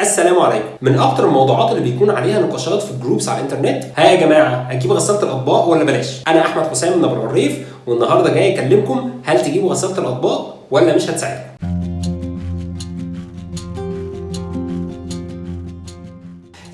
السلام عليكم. من أكتر الموضوعات اللي بيكون عليها نقاشات في الجروبس على الإنترنت ها يا جماعة هتجيب غسالة الأطباق ولا بلاش؟ أنا أحمد حسام من أبو العريف والنهاردة جاي أكلمكم هل تجيبوا غسالة الأطباق ولا مش هتساعدكم؟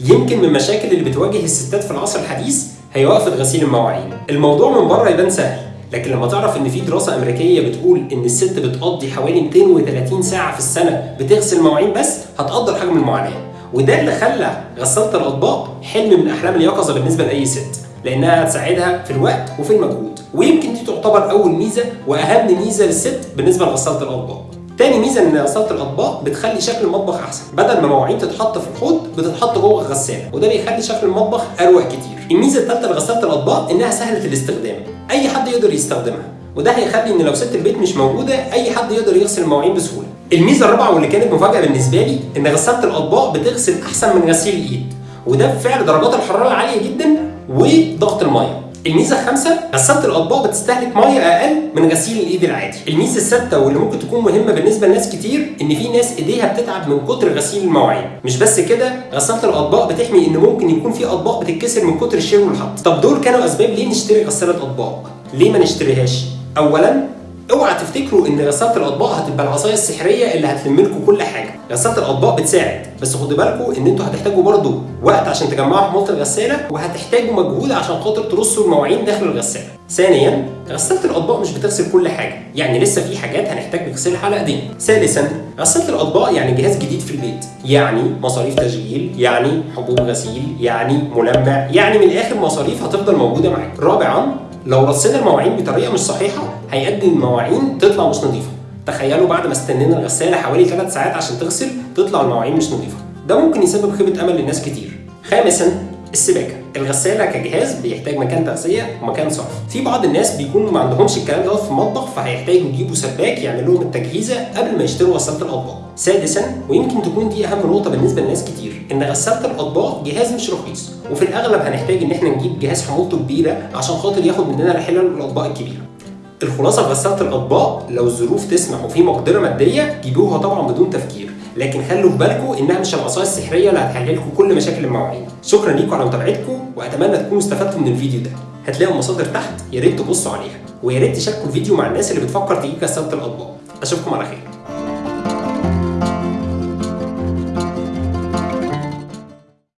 يمكن من المشاكل اللي بتواجه الستات في العصر الحديث هي وقفة غسيل المواعين. الموضوع من بره يبان سهل. لكن لما تعرف إن في دراسة أمريكية بتقول إن الست بتقضي حوالي 230 ساعة في السنة بتغسل مواعين بس هتقدر حجم المعاناة. وده اللي خلى غسالة الأطباق حلم من أحلام اليقظة بالنسبة لأي ست لأنها هتساعدها في الوقت وفي المجهود. ويمكن دي تعتبر أول ميزة وأهم ميزة للست بالنسبة لغسالة الأطباق. تاني ميزة إن غسالة الأطباق بتخلي شكل المطبخ أحسن. بدل ما مواعين تتحط في الحوض بتتحط جوه الغسالة وده بيخلي شكل المطبخ اروق كتير. الميزة الثالثه لغسالة الأطباق إنها سهلة الاستخدام. أي يقدر يستخدمها. وده هيخلي إن لو ست البيت مش موجودة أي حد يقدر يغسل المواعين بسهولة. الميزة الرابعة واللي كانت مفاجأة بالنسبة لي إن غسالة الأطباق بتغسل أحسن من غسيل الإيد. وده بفعل درجات الحرارة العالية جدا وضغط المية. الميزة الخامسة غسالة الأطباق بتستهلك مية أقل من غسيل الإيد العادي. الميزة السادسه واللي ممكن تكون مهمة بالنسبة لناس كتير إن في ناس إيديها بتتعب من كتر غسيل المواعين. مش بس كده غسالة الأطباق بتحمي إن ممكن يكون في أطباق بتتكسر من كتر الشيل والحط. طب دول كانوا أسباب ليه نشتري غسالة أطباق؟ ليه ما نشتريهاش؟ اولا أوعى تفتكروا إن غساله الأطباق هتبقى العصاية السحرية اللي هتلم لكم كل حاجة. غساله الأطباق بتساعد بس خدوا بالكم إن أنتوا هتحتاجوا برضو وقت عشان تجمعوا حموضه الغسالة وهتحتاجوا مجهود عشان خاطر ترصوا المواعين داخل الغسالة. ثانيا غساله الأطباق مش بتغسل كل حاجة يعني لسه في حاجات هنحتاج نغسلها على إيدينا. ثالثا غساله الأطباق يعني جهاز جديد في البيت يعني مصاريف تشغيل يعني حبوب غسيل يعني ملمع يعني من الآخر مصاريف هتفضل موجودة معاك. رابعا لو رصينا المواعين بطريقة مش صحيحة هيؤدي المواعين تطلع مش نظيفة. تخيلوا بعد ما استنينا الغسالة حوالي 3 ساعات عشان تغسل تطلع المواعين مش نظيفة. ده ممكن يسبب خيبة أمل لناس كتير. خامسا السباكه الغسالة كجهاز بيحتاج مكان تغذيه ومكان صرف. في بعض الناس بيكونوا ما عندهمش الكلام دوت في المطبخ فهيحتاجوا يجيبوا سباك يعمل لهم التجهيزة قبل ما يشتروا غسالة الأطباق. سادسا ويمكن تكون دي أهم نقطة بالنسبة لناس كتير إن غسالة الأطباق جهاز مش رخيص. وفي الأغلب هنحتاج إن إحنا نجيب جهاز حمولته كبيرة عشان خاطر ياخد مننا الحلل والاطباق الكبيرة. الخلاصة غسالة الأطباق لو الظروف تسمح وفي مقدرة مادية جيبوها طبعا بدون تفكير. لكن خلوا في بالكم إنها مش العصايه السحرية اللي هتحل لكم كل مشاكل المواعين. شكرا ليكم على متابعتكم وأتمنى تكونوا استفدتوا من الفيديو ده. هتلاقوا المصادر تحت يا ريت تبصوا عليها. ويا ريت تشاركوا الفيديو مع الناس اللي بتفكر تجيب غساله الأطباق. أشوفكم على خير.